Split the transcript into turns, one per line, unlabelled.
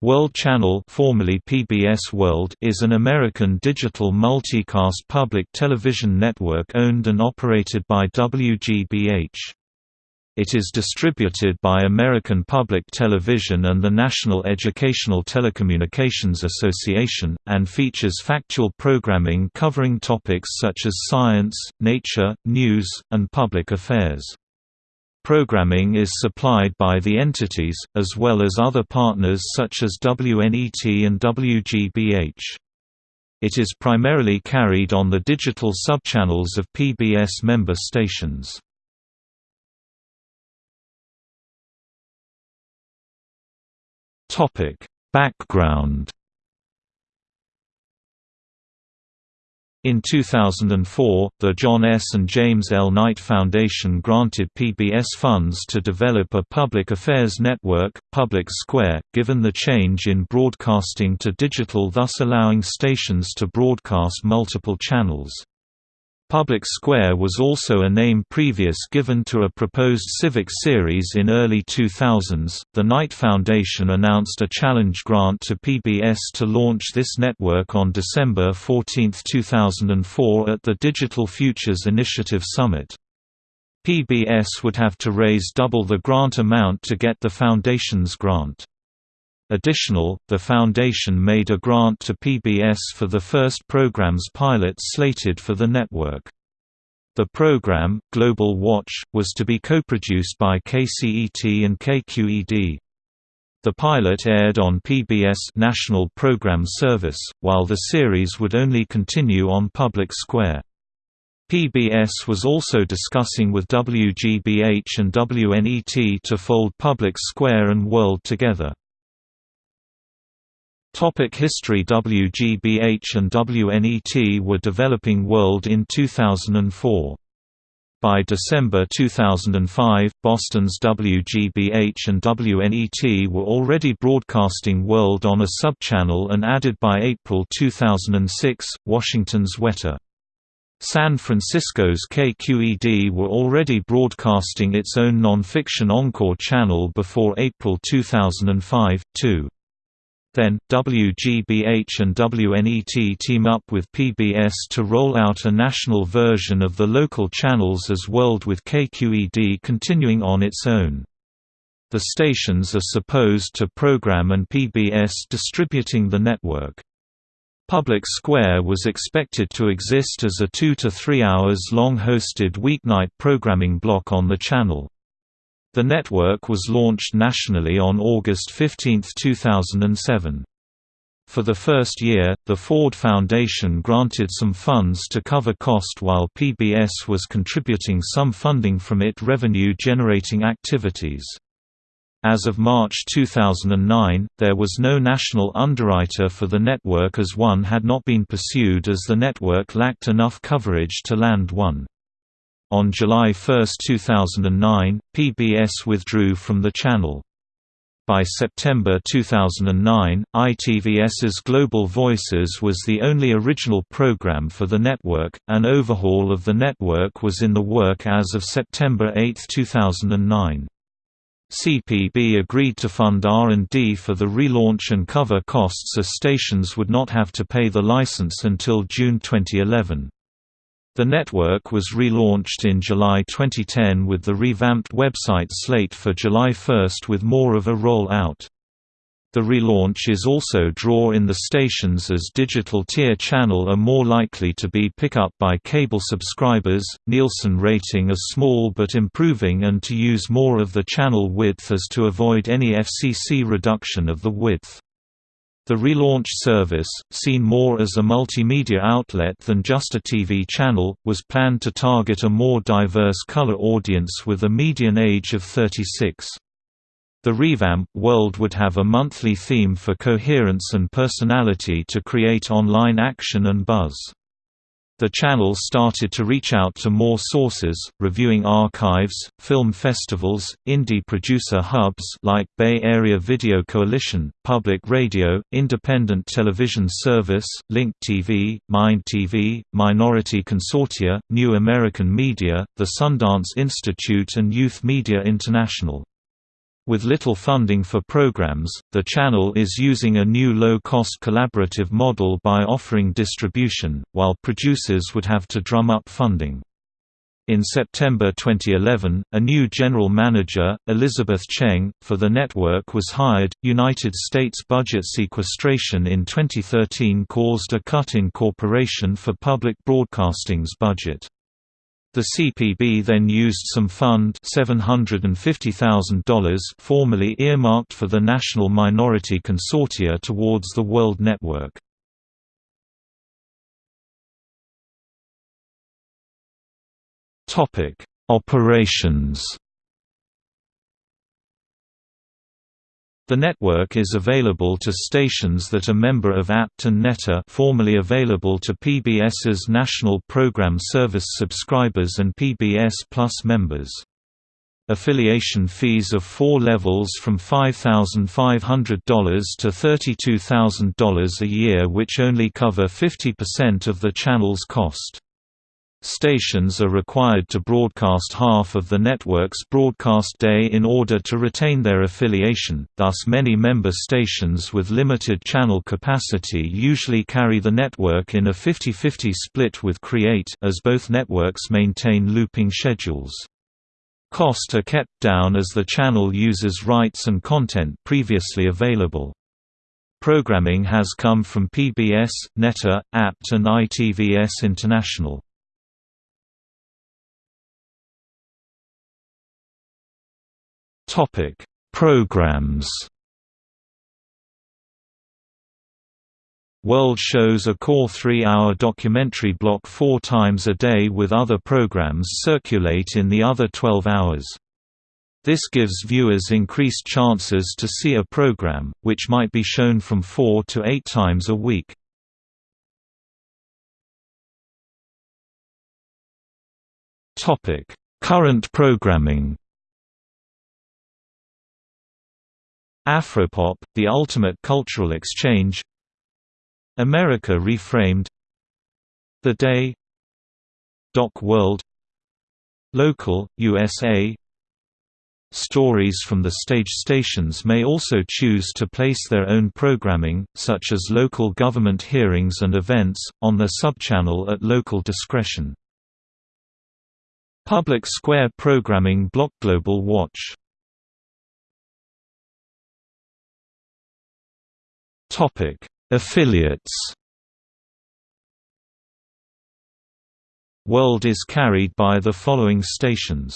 World Channel formerly PBS World is an American digital multicast public television network owned and operated by WGBH. It is distributed by American Public Television and the National Educational Telecommunications Association, and features factual programming covering topics such as science, nature, news, and public affairs. Programming is supplied by the entities, as well as other partners such as WNET and WGBH. It is primarily carried on the digital subchannels of PBS member stations. Background In 2004, the John S. and James L. Knight Foundation granted PBS funds to develop a public affairs network, Public Square, given the change in broadcasting to digital thus allowing stations to broadcast multiple channels. Public Square was also a name previous given to a proposed civic series in early 2000s. The Knight Foundation announced a challenge grant to PBS to launch this network on December 14, 2004 at the Digital Futures Initiative Summit. PBS would have to raise double the grant amount to get the foundation's grant. Additional, the Foundation made a grant to PBS for the first program's pilot slated for the network. The program, Global Watch, was to be co-produced by KCET and KQED. The pilot aired on PBS National Program Service, while the series would only continue on Public Square. PBS was also discussing with WGBH and WNET to fold Public Square and World together. Topic history WGBH and WNET were developing World in 2004. By December 2005, Boston's WGBH and WNET were already broadcasting World on a subchannel and added by April 2006, Washington's WETA. San Francisco's KQED were already broadcasting its own non-fiction Encore channel before April 2005, too. Then, WGBH and WNET team up with PBS to roll out a national version of the local channels as World with KQED continuing on its own. The stations are supposed to program and PBS distributing the network. Public Square was expected to exist as a two to three hours long hosted weeknight programming block on the channel. The network was launched nationally on August 15, 2007. For the first year, the Ford Foundation granted some funds to cover cost while PBS was contributing some funding from it revenue-generating activities. As of March 2009, there was no national underwriter for the network as one had not been pursued as the network lacked enough coverage to land one. On July 1, 2009, PBS withdrew from the channel. By September 2009, ITVS's Global Voices was the only original program for the network. An overhaul of the network was in the work as of September 8, 2009. CPB agreed to fund R&D for the relaunch and cover costs as stations would not have to pay the license until June 2011. The network was relaunched in July 2010 with the revamped website slate for July 1 with more of a roll-out. The relaunch is also draw in the stations as digital tier channel are more likely to be pick up by cable subscribers, Nielsen rating as small but improving and to use more of the channel width as to avoid any FCC reduction of the width. The relaunched service, seen more as a multimedia outlet than just a TV channel, was planned to target a more diverse color audience with a median age of 36. The revamp world would have a monthly theme for coherence and personality to create online action and buzz. The channel started to reach out to more sources, reviewing archives, film festivals, indie producer hubs like Bay Area Video Coalition, Public Radio, Independent Television Service, Link TV, Mind TV, Minority Consortia, New American Media, the Sundance Institute and Youth Media International. With little funding for programs, the channel is using a new low-cost collaborative model by offering distribution, while producers would have to drum up funding. In September 2011, a new general manager, Elizabeth Cheng, for the network was hired. United States budget sequestration in 2013 caused a cut in Corporation for Public Broadcasting's budget. The CPB then used some fund $750,000 formerly earmarked for the National Minority Consortia towards the World Network. Operations The network is available to stations that are member of APT and NETA formerly available to PBS's National Program Service subscribers and PBS Plus members. Affiliation fees of four levels from $5,500 to $32,000 a year which only cover 50% of the channel's cost. Stations are required to broadcast half of the network's broadcast day in order to retain their affiliation, thus many member stations with limited channel capacity usually carry the network in a 50-50 split with Create as both networks maintain looping schedules. Cost are kept down as the channel uses rights and content previously available. Programming has come from PBS, NETA, APT and ITVS International. Topic: Programs. World shows a core three-hour documentary block four times a day with other programs circulate in the other 12 hours. This gives viewers increased chances to see a program, which might be shown from four to eight times a week. Current programming Afropop, the ultimate cultural exchange. America Reframed. The Day. Doc World. Local, USA Stories from the stage stations may also choose to place their own programming, such as local government hearings and events, on their subchannel at local discretion. Public Square programming block Global Watch Topic: Affiliates. World is carried by the following stations.